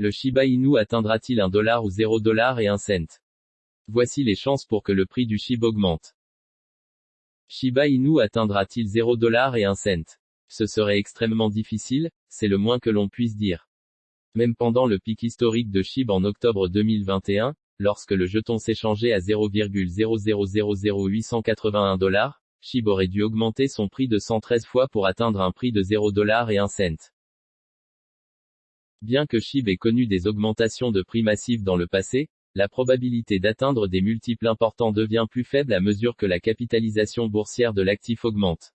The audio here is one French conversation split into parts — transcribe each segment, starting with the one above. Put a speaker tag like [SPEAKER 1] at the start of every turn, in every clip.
[SPEAKER 1] Le Shiba Inu atteindra-t-il un dollar ou 0 dollar et un cent? Voici les chances pour que le prix du SHIB augmente. Shiba Inu atteindra-t-il 0 dollar et un cent? Ce serait extrêmement difficile, c'est le moins que l'on puisse dire. Même pendant le pic historique de SHIB en octobre 2021, lorsque le jeton s'échangeait à 0,0000881 dollars, SHIB aurait dû augmenter son prix de 113 fois pour atteindre un prix de 0 dollar et un cent. Bien que SHIB ait connu des augmentations de prix massives dans le passé, la probabilité d'atteindre des multiples importants devient plus faible à mesure que la capitalisation boursière de l'actif augmente.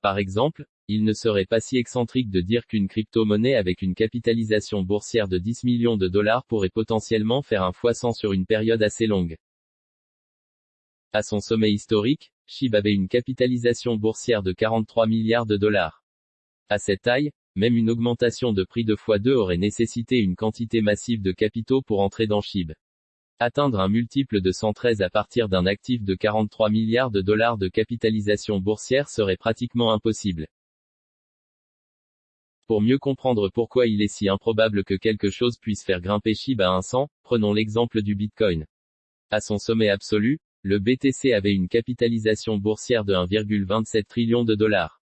[SPEAKER 1] Par exemple, il ne serait pas si excentrique de dire qu'une crypto-monnaie avec une capitalisation boursière de 10 millions de dollars pourrait potentiellement faire un fois 100 sur une période assez longue. À son sommet historique, SHIB avait une capitalisation boursière de 43 milliards de dollars. À cette taille, même une augmentation de prix de x2 aurait nécessité une quantité massive de capitaux pour entrer dans SHIB. Atteindre un multiple de 113 à partir d'un actif de 43 milliards de dollars de capitalisation boursière serait pratiquement impossible. Pour mieux comprendre pourquoi il est si improbable que quelque chose puisse faire grimper SHIB à 100, prenons l'exemple du Bitcoin. À son sommet absolu, le BTC avait une capitalisation boursière de 1,27 trillion de dollars.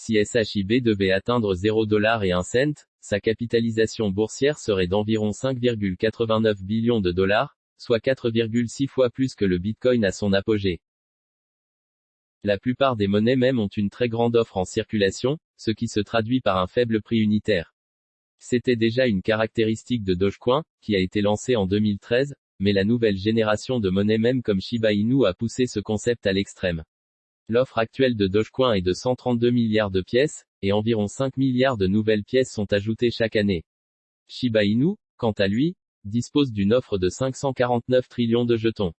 [SPEAKER 1] Si SHIB devait atteindre 0 dollar et 1 cent, sa capitalisation boursière serait d'environ 5,89 billions de dollars, soit 4,6 fois plus que le Bitcoin à son apogée. La plupart des monnaies même ont une très grande offre en circulation, ce qui se traduit par un faible prix unitaire. C'était déjà une caractéristique de Dogecoin, qui a été lancé en 2013, mais la nouvelle génération de monnaies même comme Shiba Inu a poussé ce concept à l'extrême. L'offre actuelle de Dogecoin est de 132 milliards de pièces, et environ 5 milliards de nouvelles pièces sont ajoutées chaque année. Shiba Inu, quant à lui, dispose d'une offre de 549 trillions de jetons.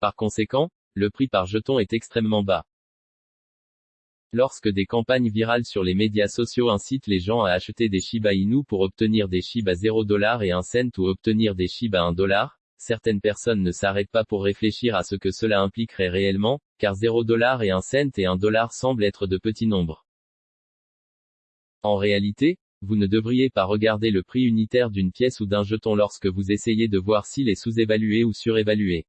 [SPEAKER 1] Par conséquent, le prix par jeton est extrêmement bas. Lorsque des campagnes virales sur les médias sociaux incitent les gens à acheter des Shiba Inu pour obtenir des Shiba 0 dollar et 1 cent ou obtenir des Shiba 1 dollar, certaines personnes ne s'arrêtent pas pour réfléchir à ce que cela impliquerait réellement, car 0 dollar et 1 cent et 1 dollar semblent être de petits nombres. En réalité, vous ne devriez pas regarder le prix unitaire d'une pièce ou d'un jeton lorsque vous essayez de voir s'il est sous-évalué ou surévalué.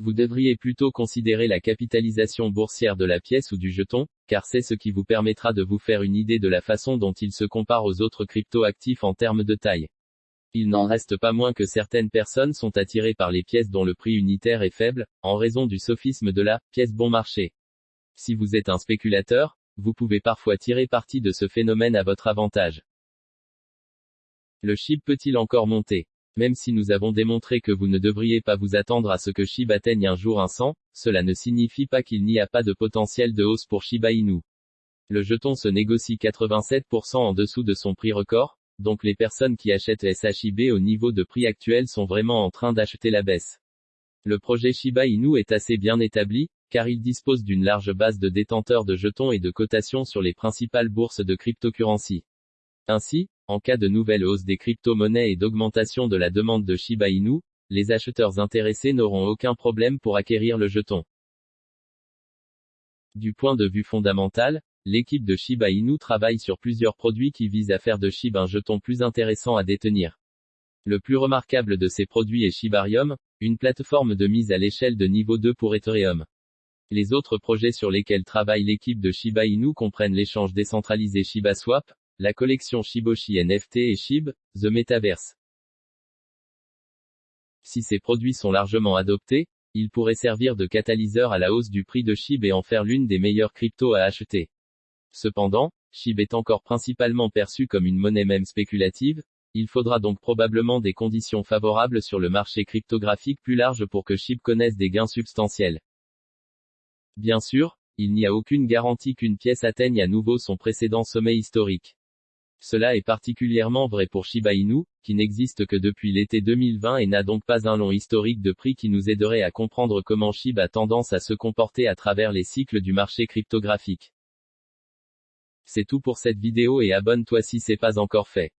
[SPEAKER 1] Vous devriez plutôt considérer la capitalisation boursière de la pièce ou du jeton, car c'est ce qui vous permettra de vous faire une idée de la façon dont il se compare aux autres crypto-actifs en termes de taille. Il n'en reste pas moins que certaines personnes sont attirées par les pièces dont le prix unitaire est faible, en raison du sophisme de la pièce bon marché. Si vous êtes un spéculateur, vous pouvez parfois tirer parti de ce phénomène à votre avantage. Le SHIB peut-il encore monter? Même si nous avons démontré que vous ne devriez pas vous attendre à ce que SHIB atteigne un jour un 100, cela ne signifie pas qu'il n'y a pas de potentiel de hausse pour Shiba Inu. Le jeton se négocie 87% en dessous de son prix record, donc les personnes qui achètent SHIB au niveau de prix actuel sont vraiment en train d'acheter la baisse. Le projet Shiba Inu est assez bien établi, car il dispose d'une large base de détenteurs de jetons et de cotations sur les principales bourses de cryptocurrency. Ainsi, en cas de nouvelle hausse des crypto-monnaies et d'augmentation de la demande de Shiba Inu, les acheteurs intéressés n'auront aucun problème pour acquérir le jeton. Du point de vue fondamental, L'équipe de Shiba Inu travaille sur plusieurs produits qui visent à faire de Shiba un jeton plus intéressant à détenir. Le plus remarquable de ces produits est Shibarium, une plateforme de mise à l'échelle de niveau 2 pour Ethereum. Les autres projets sur lesquels travaille l'équipe de Shiba Inu comprennent l'échange décentralisé ShibaSwap, la collection Shiboshi NFT et Shib, The Metaverse. Si ces produits sont largement adoptés, ils pourraient servir de catalyseur à la hausse du prix de Shib et en faire l'une des meilleures cryptos à acheter. Cependant, SHIB est encore principalement perçu comme une monnaie même spéculative, il faudra donc probablement des conditions favorables sur le marché cryptographique plus large pour que SHIB connaisse des gains substantiels. Bien sûr, il n'y a aucune garantie qu'une pièce atteigne à nouveau son précédent sommet historique. Cela est particulièrement vrai pour Shiba Inu, qui n'existe que depuis l'été 2020 et n'a donc pas un long historique de prix qui nous aiderait à comprendre comment SHIB a tendance à se comporter à travers les cycles du marché cryptographique. C'est tout pour cette vidéo et abonne-toi si c'est pas encore fait.